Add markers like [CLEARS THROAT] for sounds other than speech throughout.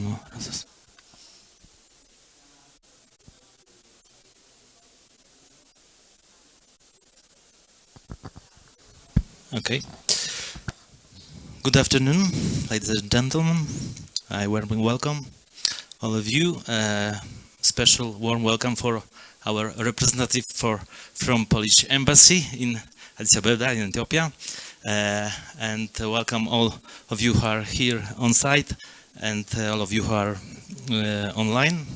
no, gracias. Okay. Good afternoon, ladies and gentlemen. I warmly welcome all of you. Uh, special warm welcome for our representative for from Polish Embassy in Addis Ababa in Ethiopia. Uh, and welcome all of you who are here on site and uh, all of you who are uh, online.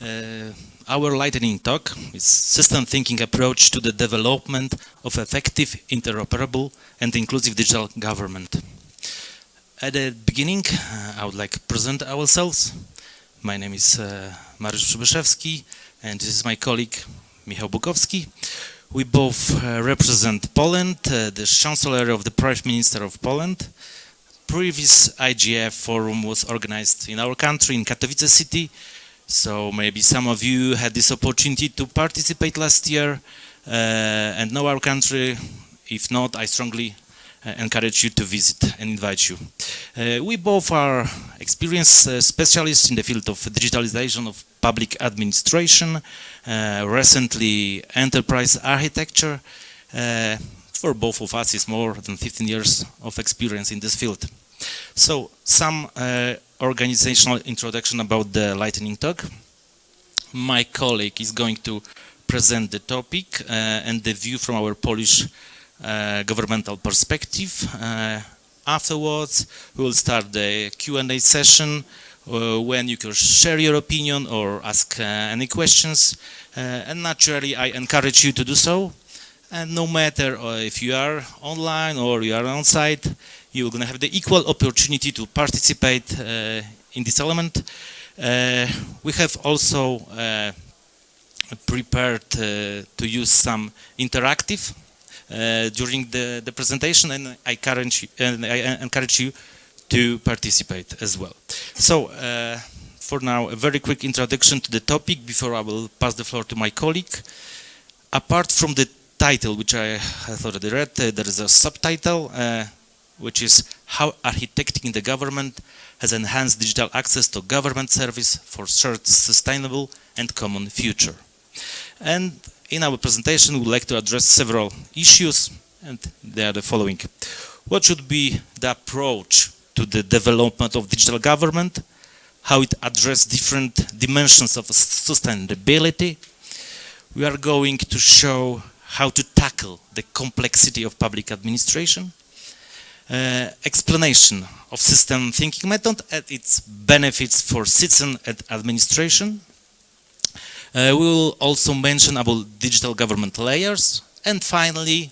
Uh, our lightning talk is system thinking approach to the development of effective, interoperable and inclusive digital government. At the beginning, I would like to present ourselves. My name is uh, Mariusz Przybyszewski and this is my colleague Michał Bukowski. We both uh, represent Poland, uh, the Chancellor of the Prime Minister of Poland. Previous IGF forum was organized in our country, in Katowice city, so maybe some of you had this opportunity to participate last year uh, and know our country. If not, I strongly uh, encourage you to visit and invite you. Uh, we both are experienced uh, specialists in the field of digitalization of public administration, uh, recently enterprise architecture. Uh, for both of us is more than 15 years of experience in this field. So some uh, organizational introduction about the lightning talk. My colleague is going to present the topic uh, and the view from our Polish uh, governmental perspective. Uh, afterwards, we will start the Q&A session uh, when you can share your opinion or ask uh, any questions. and naturally, I encourage you to do so. And no matter if you are online or you are on site, you're going to have the equal opportunity to participate uh, in this element. Uh, we have also uh, prepared to use some interactive during the, the presentation and I encourage, you, and I encourage you to participate as well. So for now, a very quick introduction to the topic before I will pass the floor to my colleague. Apart from the title, which I have already read, uh, there is a subtitle, uh, which is how architecting the government has enhanced digital access to government service for shared sustainable and common future. And in our presentation, we would like to address several issues, and they are the following. What should be the approach to the development of digital government? How it addresses different dimensions of sustainability? We are going to show how to tackle the complexity of public administration explanation of system thinking method and its benefits for citizen and administration. Uh, we will also mention about digital government layers and finally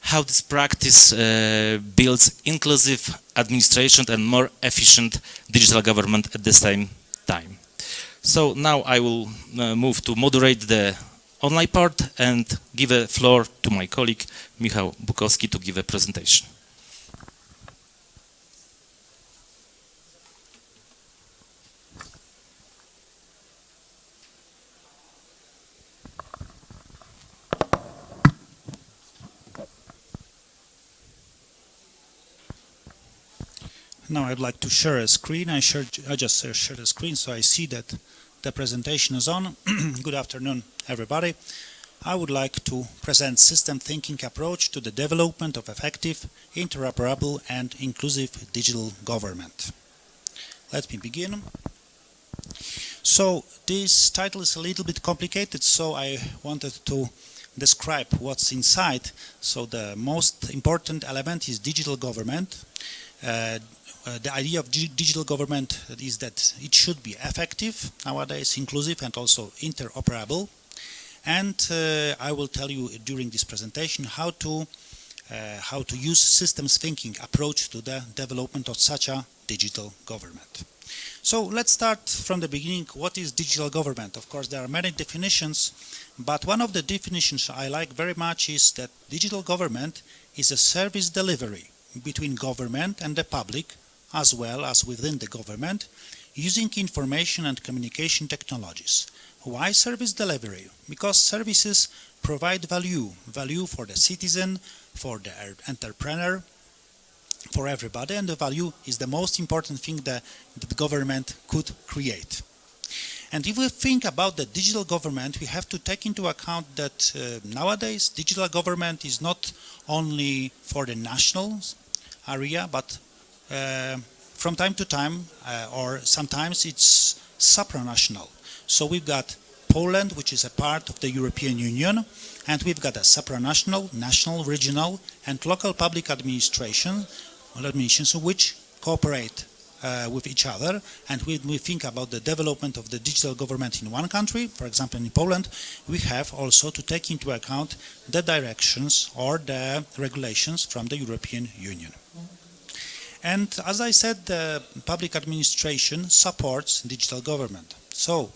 how this practice uh, builds inclusive administration and more efficient digital government at the same time. So now I will uh, move to moderate the online part and give a floor to my colleague Michał Bukowski to give a presentation. Now I'd like to share a screen. I, share, I just shared a screen so I see that the presentation is on. [CLEARS THROAT] Good afternoon, everybody. I would like to present system thinking approach to the development of effective, interoperable and inclusive digital government. Let me begin. So this title is a little bit complicated, so I wanted to describe what's inside. So the most important element is digital government. Uh, uh, the idea of digital government is that it should be effective nowadays, inclusive and also interoperable. And uh, I will tell you during this presentation how to uh, how to use systems thinking approach to the development of such a digital government. So let's start from the beginning. What is digital government? Of course, there are many definitions, but one of the definitions I like very much is that digital government is a service delivery between government and the public as well as within the government using information and communication technologies. Why service delivery? Because services provide value, value for the citizen, for the entrepreneur, for everybody and the value is the most important thing that, the government could create. And if we think about the digital government, we have to take into account that uh, nowadays digital government is not only for the national area, but uh, from time to time, uh, or sometimes it's supranational. So we've got Poland, which is a part of the European Union, and we've got a supranational, national, regional, and local public administration, administrations which cooperate with each other. And when we think about the development of the digital government in one country, for example in Poland, we have also to take into account the directions or the regulations from the European Union. And as I said, the public administration supports digital government. So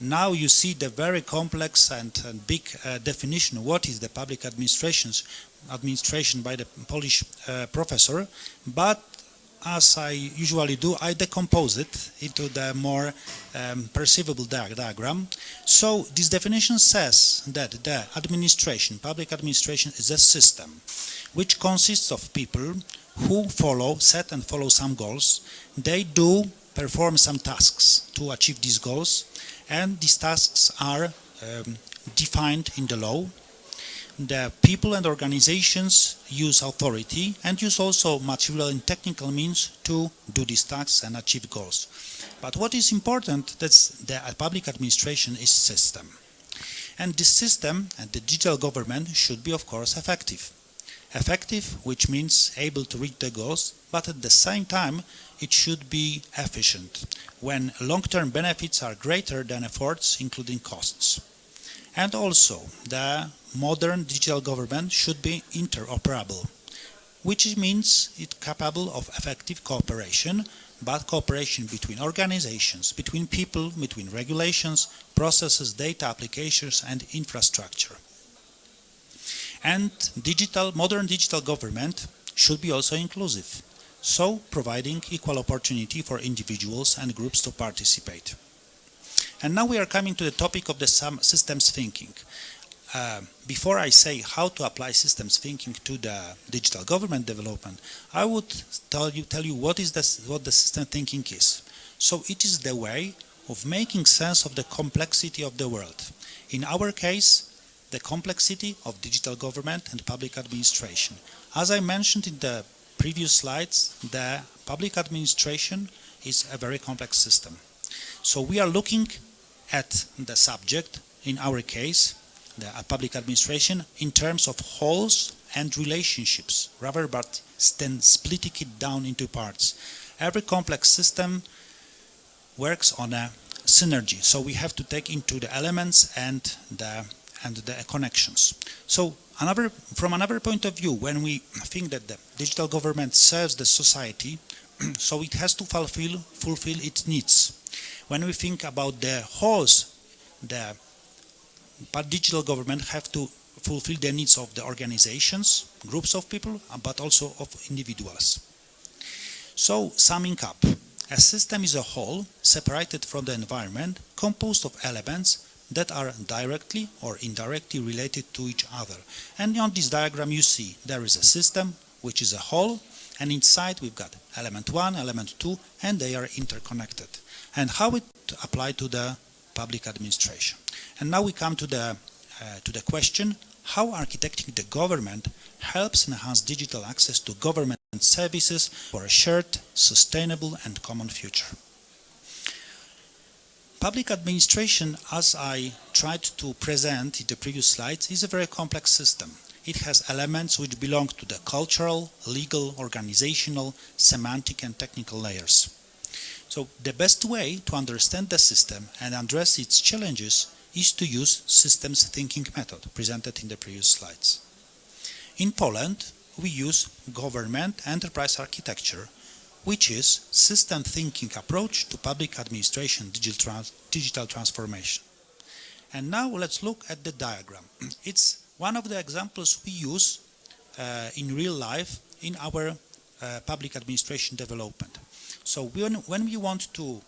now you see the very complex and, and big uh, definition what is the public administrations administration by the Polish uh, professor, but as I usually do, I decompose it into the more um, perceivable di diagram. So this definition says that the administration, public administration is a system which consists of people who follow, set and follow some goals. They do perform some tasks to achieve these goals and these tasks are um, defined in the law. The people and organizations use authority and use also material and technical means to do these tasks and achieve goals. But what is important that's the public administration is system. And this system and the digital government should be of course effective. Effective, which means able to reach the goals, but at the same time it should be efficient when long-term benefits are greater than efforts, including costs. And also, the modern digital government should be interoperable, which means it's capable of effective cooperation, but cooperation between organizations, between people, between regulations, processes, data applications, and infrastructure. And digital, modern digital government should be also inclusive so providing equal opportunity for individuals and groups to participate. And now we are coming to the topic of the systems thinking. Uh, before I say how to apply systems thinking to the digital government development, I would tell you, tell you what is what the system thinking is. So it is the way of making sense of the complexity of the world. In our case, the complexity of digital government and public administration. As I mentioned in the previous slides, the public administration is a very complex system. So we are looking at the subject, in our case, the public administration, in terms of wholes and relationships, rather than splitting it down into parts. Every complex system works on a synergy, so we have to take into the elements and the and the connections. So Another, from another point of view, when we think that the digital government serves the society, [CLEARS THROAT] so it has to fulfill, fulfill its needs. When we think about the wholes, the digital government have to fulfill the needs of the organizations, groups of people, uh, but also of individuals. So, summing up, a system is a whole separated from the environment, composed of elements that are directly or indirectly related to each other. And on this diagram you see there is a system which is a whole and inside we've got element 1, element 2 and they are interconnected. And how it applied to the public administration. And now we come to the, uh, to the question how architecting the government helps enhance digital access to government services for a shared, sustainable and common future. Public administration, as I tried to present in the previous slides, is a very complex system. It has elements which belong to the cultural, legal, organizational, semantic and technical layers. So the best way to understand the system and address its challenges is to use systems thinking method presented in the previous slides. In Poland, we use government enterprise architecture which is system thinking approach to public administration digital, trans digital transformation. And now let's look at the diagram. [CLEARS THROAT] It's one of the examples we use uh, in real life in our uh, public administration development. So when, when we want to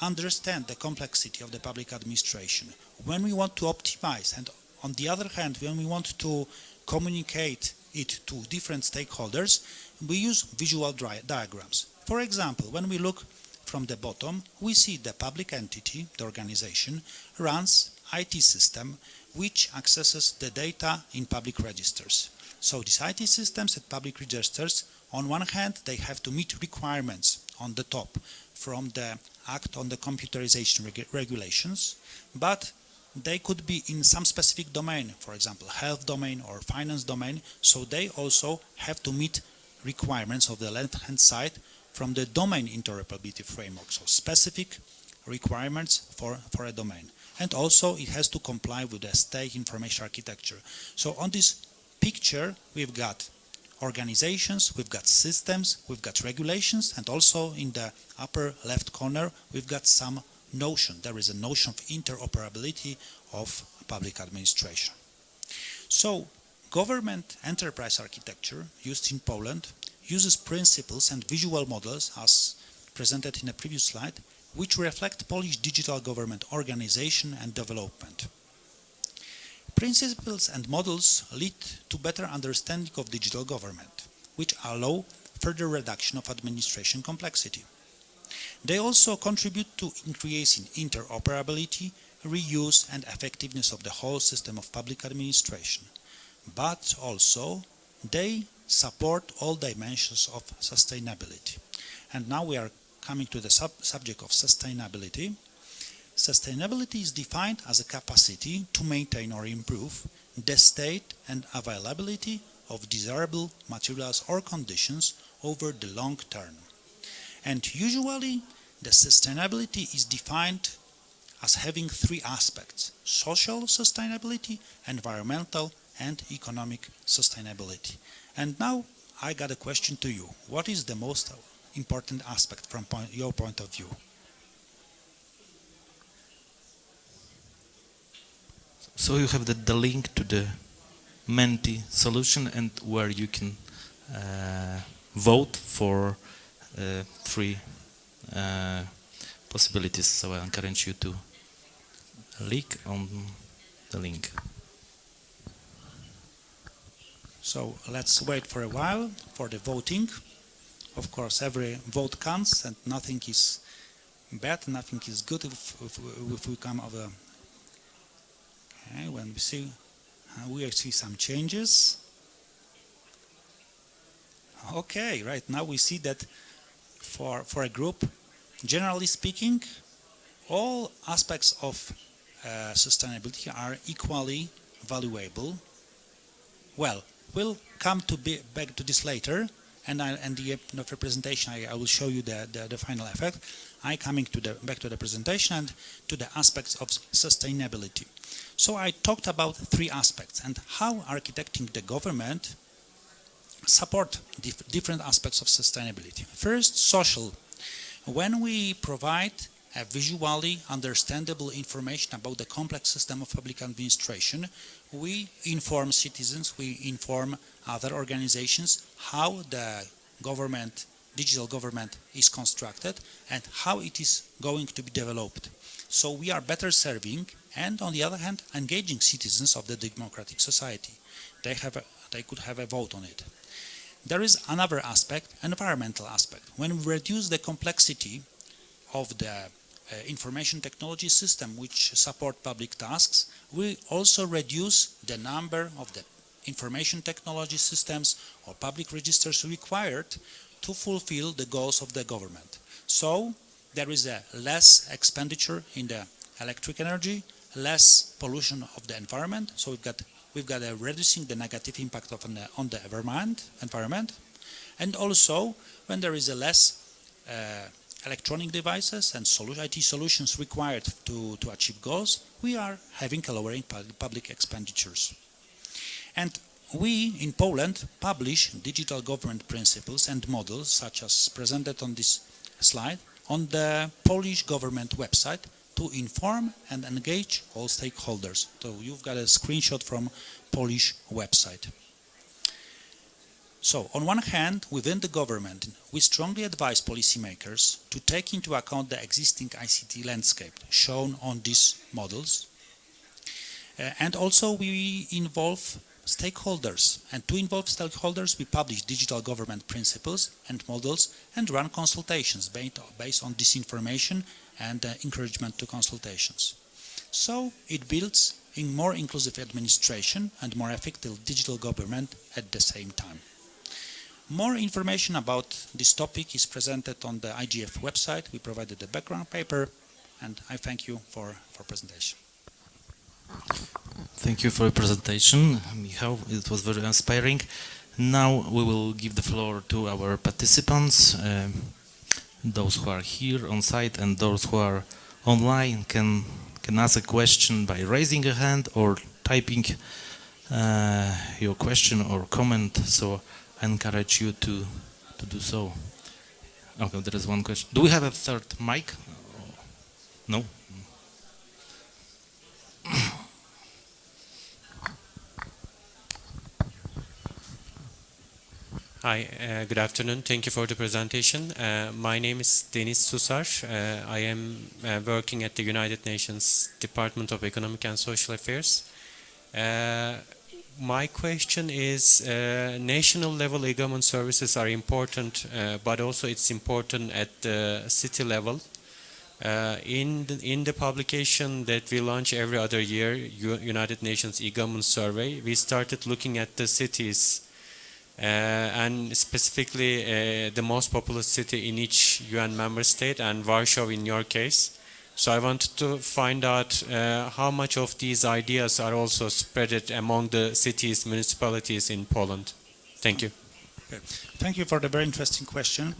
understand the complexity of the public administration, when we want to optimize and on the other hand when we want to communicate it to different stakeholders, we use visual diagrams. For example, when we look from the bottom, we see the public entity, the organization, runs IT system which accesses the data in public registers. So these IT systems at public registers, on one hand, they have to meet requirements on the top from the Act on the Computerization reg Regulations, but they could be in some specific domain, for example, health domain or finance domain, so they also have to meet requirements of the left-hand side from the domain interoperability framework, so specific requirements for, for a domain. And also it has to comply with the state information architecture. So on this picture, we've got organizations, we've got systems, we've got regulations, and also in the upper left corner, we've got some notion. There is a notion of interoperability of public administration. So government enterprise architecture used in Poland uses principles and visual models as presented in a previous slide, which reflect Polish digital government organization and development. Principles and models lead to better understanding of digital government, which allow further reduction of administration complexity. They also contribute to increasing interoperability, reuse and effectiveness of the whole system of public administration. But also, they support all dimensions of sustainability. And now we are coming to the sub subject of sustainability. Sustainability is defined as a capacity to maintain or improve the state and availability of desirable materials or conditions over the long term. And usually the sustainability is defined as having three aspects, social sustainability, environmental and economic sustainability. And now I got a question to you. What is the most important aspect from point, your point of view? So you have the, the link to the Menti solution and where you can uh, vote for uh, three uh, possibilities. So I encourage you to click on the link. So let's wait for a while for the voting. Of course, every vote counts and nothing is bad, nothing is good if, if, if we come a... Okay, when we see, uh, we see some changes. Okay, right now we see that for, for a group, generally speaking, all aspects of uh, sustainability are equally valuable. Well, we'll come to be back to this later, and I, and the, the presentation I, I, will show you the, the, the, final effect. I coming to the back to the presentation and to the aspects of sustainability. So I talked about three aspects and how architecting the government support dif different aspects of sustainability. First, social. When we provide a visually understandable information about the complex system of public administration, we inform citizens, we inform other organizations how the government, digital government is constructed and how it is going to be developed. So we are better serving and on the other hand engaging citizens of the democratic society. They, have a, they could have a vote on it. There is another aspect, an environmental aspect. When we reduce the complexity of the information technology system which support public tasks, we also reduce the number of the information technology systems or public registers required to fulfill the goals of the government. So there is a less expenditure in the electric energy, less pollution of the environment. So we've got we've got a reducing the negative impact of an, on the environment, environment, and also when there is a less uh, electronic devices and IT solutions required to, to achieve goals, we are having a lowering public expenditures. And we in Poland publish digital government principles and models such as presented on this slide on the Polish government website to inform and engage all stakeholders. So you've got a screenshot from Polish website. So, on one hand, within the government, we strongly advise policymakers to take into account the existing ICT landscape shown on these models. Uh, and also we involve stakeholders. And to involve stakeholders, we publish digital government principles and models and run consultations based, on this information and uh, encouragement to consultations. So it builds in more inclusive administration and more effective digital government at the same time. More information about this topic is presented on the IGF website. We provided a background paper and I thank you for, for presentation. Thank you for your presentation, Michał. It was very inspiring. Now we will give the floor to our participants. Uh, those who are here on site and those who are online can can ask a question by raising a hand or typing uh, your question or comment. So I encourage you to to do so. Okay, there is one question. Do we have a third mic? No. Hi, uh, good afternoon. Thank you for the presentation. Uh, my name is Denis Susar. Uh, I am uh, working at the United Nations Department of Economic and Social Affairs. Uh, my question is, uh, national level e-government services are important, but also it's important at the city level. in, the, in the publication that we launch every other year, U United Nations e-government survey, we started looking at the cities uh, and specifically uh, the most populous city in each UN member state and Warsaw in your case. So I wanted to find out uh, how much of these ideas are also spread among the cities, municipalities in Poland. Thank you. Okay. Thank you for the very interesting question.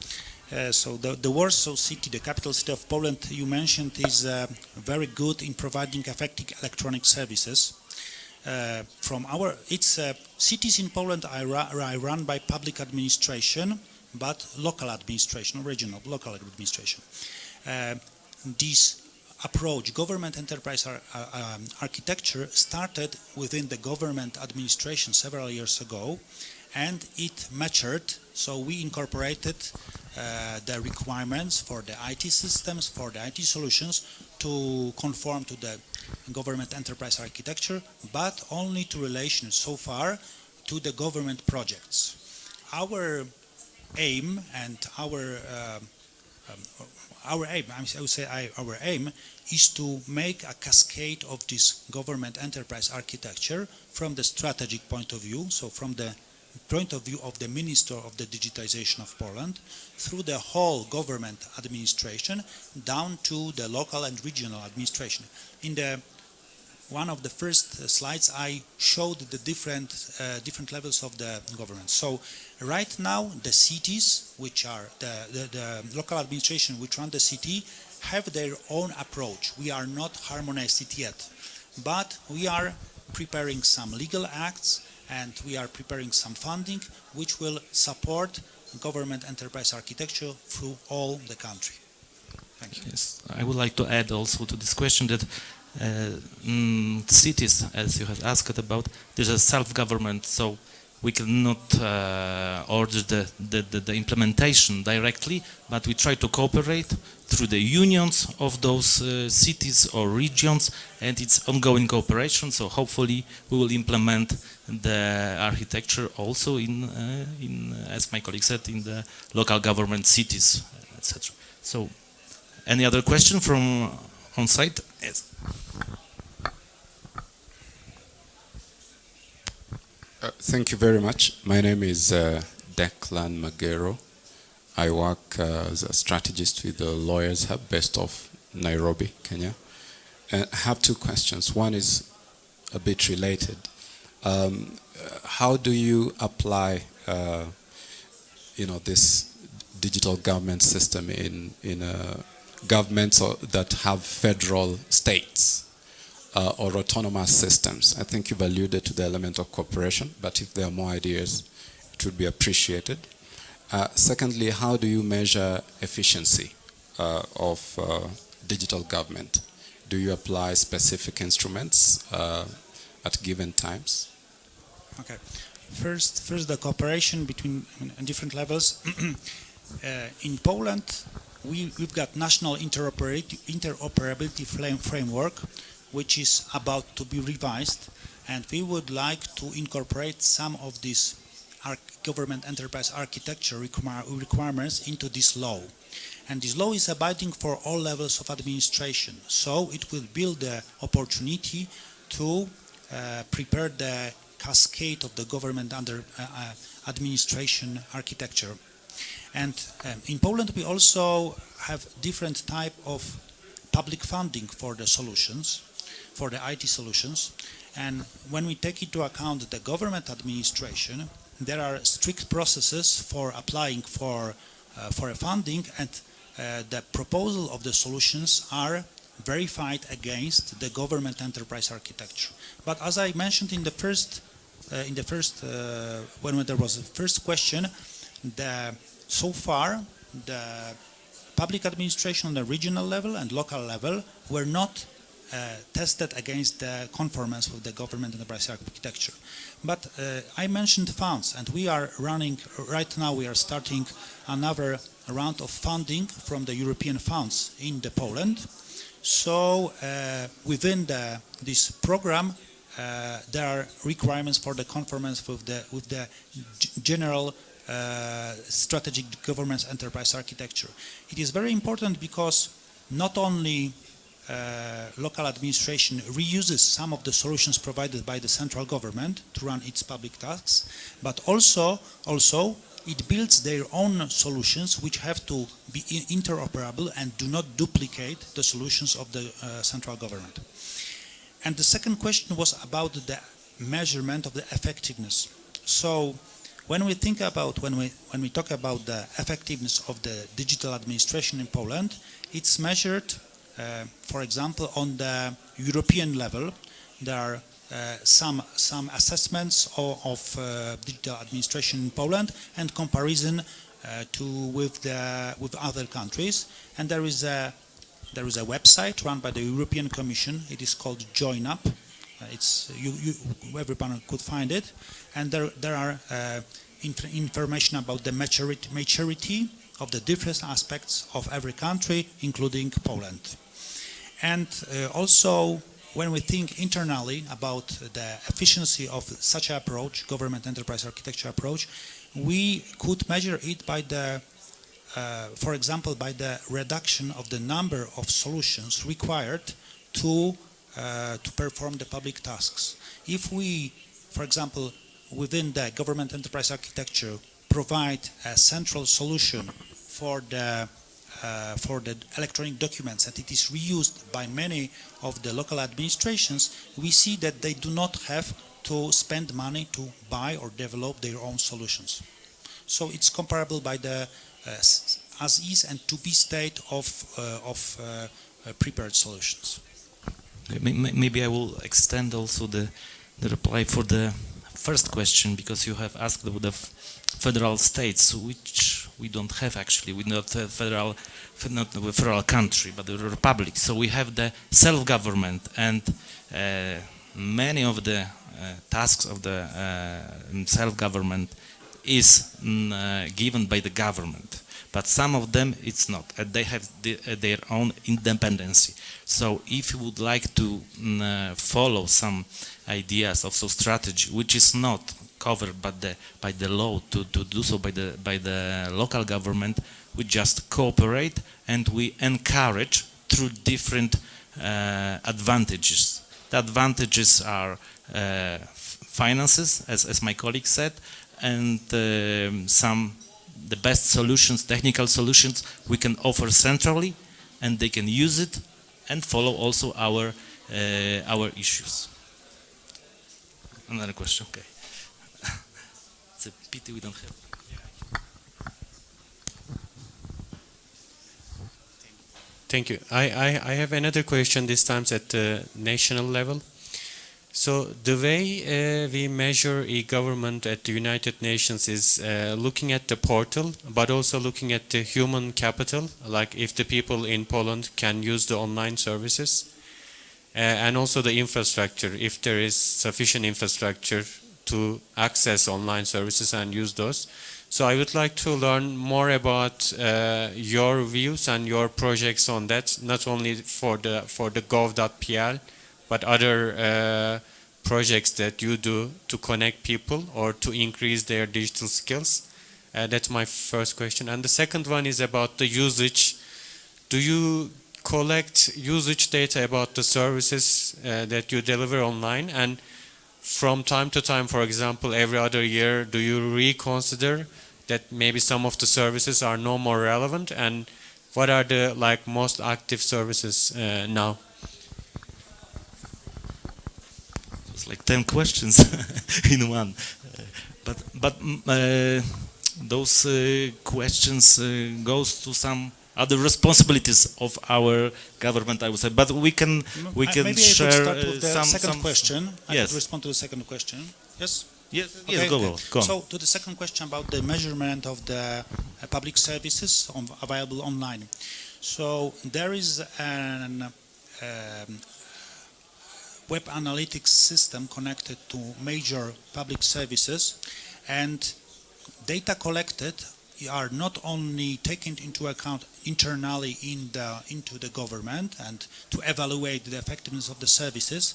Uh, so the, the, Warsaw city, the capital city of Poland you mentioned is uh, very good in providing effective electronic services. Uh, from our, it's uh, cities in Poland are, are, run by public administration, but local administration, regional, local administration. Uh, this approach, government enterprise ar um, architecture started within the government administration several years ago and it matured so we incorporated uh, the requirements for the IT systems, for the IT solutions to conform to the government enterprise architecture, but only to relation so far to the government projects. Our aim and our uh, um, our aim, I would say our aim, is to make a cascade of this government enterprise architecture from the strategic point of view, so from the point of view of the Minister of the Digitization of Poland through the whole government administration down to the local and regional administration. In the one of the first uh, slides I showed the different uh, different levels of the government. So right now the cities which are the, the, the local administration which run the city have their own approach. We are not harmonized it yet, but we are preparing some legal acts and we are preparing some funding which will support government enterprise architecture through all the country. Thank you. Yes, I would like to add also to this question that uh, mm, cities, as you have asked about, there's a self-government, so we cannot uh, order the, the, the, implementation directly, but we try to cooperate through the unions of those uh, cities or regions, and it's ongoing cooperation, so hopefully we will implement the architecture also in, uh, in as my colleague said, in the local government cities, etc. So, any other question from on site? Uh, thank you very much. My name is uh, Declan Magero. I work uh, as a strategist with the Lawyers Hub based off Nairobi, Kenya. And I have two questions. One is a bit related. Um, how do you apply, uh, you know, this digital government system in in uh, governments that have federal states? uh, or autonomous systems. I think you've alluded to the element of cooperation, but if there are more ideas, it would be appreciated. Uh, secondly, how do you measure efficiency uh, of uh, digital government? Do you apply specific instruments uh, at given times? Okay. First, first the cooperation between different levels. [CLEARS THROAT] Uh, in Poland, we, have got national interoperability, framework which is about to be revised and we would like to incorporate some of these government enterprise architecture require- requirements into this law. And this law is abiding for all levels of administration. So it will build the opportunity to uh, prepare the cascade of the government under uh, uh, administration architecture. And um, in Poland, we also have different type of public funding for the solutions, for the IT solutions. And when we take into account the government administration, there are strict processes for applying for uh, for a funding, and uh, the proposal of the solutions are verified against the government enterprise architecture. But as I mentioned in the first uh, in the first uh, when there was the first question, the so far the public administration on the regional level and local level were not uh, tested against the conformance with the government enterprise architecture. But uh, I mentioned funds, and we are running right now. We are starting another round of funding from the European funds in the Poland. So uh, within the, this program, uh, there are requirements for the conformance with the with the general uh, strategic governance enterprise architecture. It is very important because not only uh, local administration reuses some of the solutions provided by the central government to run its public tasks, but also also it builds their own solutions which have to be interoperable and do not duplicate the solutions of the uh, central government. And the second question was about the measurement of the effectiveness. So when we think about when we when we talk about the effectiveness of the digital administration in Poland, it's measured, uh, for example, on the European level. There are uh, some some assessments of, of uh, digital administration in Poland and comparison uh, to with the with other countries. And there is a there is a website run by the European Commission. It is called Joinup. Uh, it's you, you everyone could find it, and there there are uh, inf- information about the maturity maturity of the different aspects of every country, including Poland. And uh, also, when we think internally about the efficiency of such an approach, government enterprise architecture approach, we could measure it by the uh, for example, by the reduction of the number of solutions required to uh, to perform the public tasks. If we, for example, within the government enterprise architecture, provide a central solution for the uh, for the electronic documents and it is reused by many of the local administrations, we see that they do not have to spend money to buy or develop their own solutions. So it's comparable by the uh, as is and to be state of uh, of uh, uh, prepared solutions. Maybe I will extend also the, the reply for the first question because you have asked about the federal states, which we don't have actually. We're not a federal, not a federal country, but a republic. So we have the self-government and uh, many of the uh, tasks of the uh, self-government is mm, uh, given by the government but some of them it's not they have the, uh, their own independency. So if you would like to mm, uh, follow some ideas of some strategy which is not covered by the by the law to, to do so by the by the local government we just cooperate and we encourage through different uh, advantages. The advantages are uh, finances as, as my colleague said and um, some the best solutions, technical solutions we can offer centrally, and they can use it and follow also our uh, our issues. Another question, okay. [LAUGHS] it's a pity we don't have. Thank you. I, I, I have another question this time at the national level. So the way uh, we measure e-government at the United Nations is uh, looking at the portal, but also looking at the human capital, like if the people in Poland can use the online services, uh, and also the infrastructure, if there is sufficient infrastructure to access online services and use those. So I would like to learn more about uh, your views and your projects on that, not only for the for the gov.pl, but other uh, projects that you do to connect people or to increase their digital skills? Uh, that's my first question. And the second one is about the usage. Do you collect usage data about the services uh, that you deliver online? And from time to time, for example, every other year, do you reconsider that maybe some of the services are no more relevant? And what are the like most active services uh, now? It's like 10 questions [LAUGHS] in one. Uh, but but mm, uh, those uh, questions uh, goes to some other responsibilities of our government, I would say. But we can we I- can Maybe I share could start uh, with the some second some- question. I Yes. could respond to the second question. Yes? Yes, Okay, yes, go, okay. on, go on. So to the second question about the measurement of the uh, public services on, available online. So there is an um, web analytics system connected to major public services and data collected are not only taken into account internally in the into the government and to evaluate the effectiveness of the services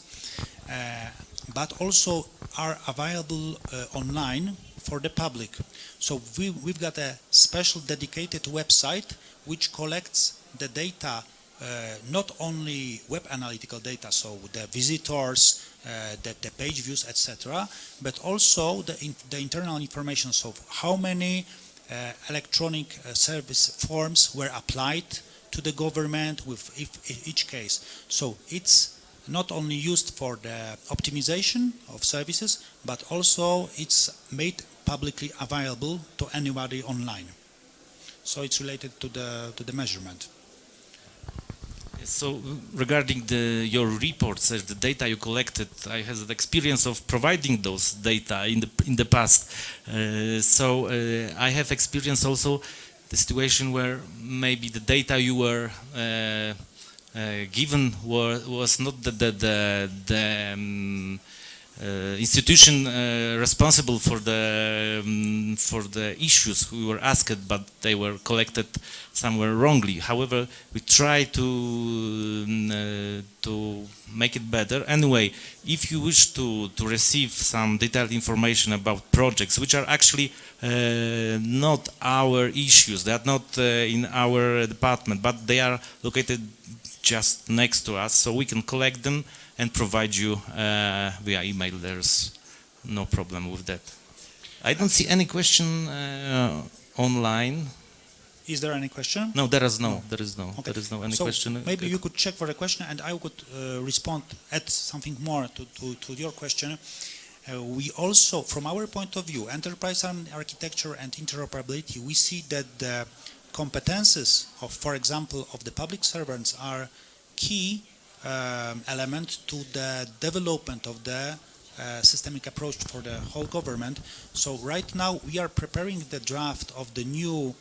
uh, but also are available uh, online for the public. So we, we've got a special dedicated website which collects the data, not only web analytical data, so the visitors, uh, the, the page views, etc., but also the, in, the internal information, so how many uh, electronic uh, service forms were applied to the government with if, each case. So it's not only used for the optimization of services, but also it's made publicly available to anybody online. So it's related to the to the measurement. So regarding the your reports, uh, the data you collected, I had the experience of providing those data in the in the past. Uh, so uh, I have experience also the situation where maybe the data you were uh, uh, given were, was not the the the, the um, uh, institution uh, responsible for the um, for the issues we were asked, but they were collected somewhere wrongly. However, we try to um, uh, to make it better. Anyway, if you wish to to receive some detailed information about projects which are actually uh, not our issues, they are not uh, in our department, but they are located just next to us, so we can collect them and provide you uh, via email. There's no problem with that. I don't see any question uh, online. Is there any question? No, there is no. There is no. Okay. There is no any so question. maybe you could check for a question and I could uh, respond, add something more to, to, to your question. Uh, we also, from our point of view, enterprise and architecture and interoperability, we see that the competences of, for example, of the public servants are key um, element to the development of the uh, systemic approach for the whole government. So right now we are preparing the draft of the new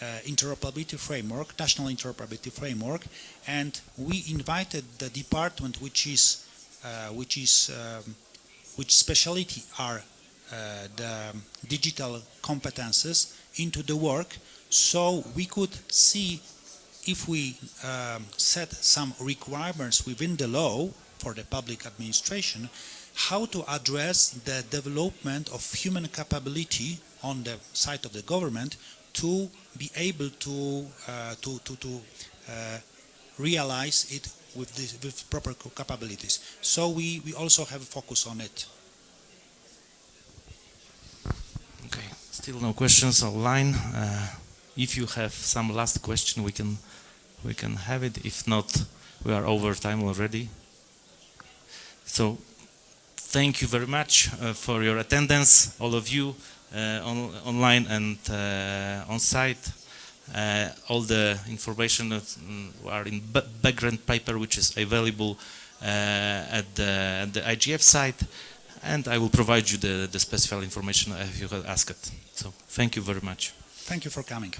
uh, interoperability framework, national interoperability framework, and we invited the department which is uh, which is um, which specialty are uh, the digital competences into the work, so we could see if we um, set some requirements within the law for the public administration, how to address the development of human capability on the side of the government to be able to uh, to to, to uh, realize it with this, with proper capabilities. So we we also have a focus on it. Okay. Still no questions online. Uh, if you have some last question, we can we can have it. If not, we are over time already. So thank you very much uh, for your attendance, all of you uh, on, online and uh, on site. Uh, all the information that, mm, are in ba background paper which is available uh, at, the, at the IGF site and I will provide you the, the specified information if you have asked. So thank you very much. Thank you for coming.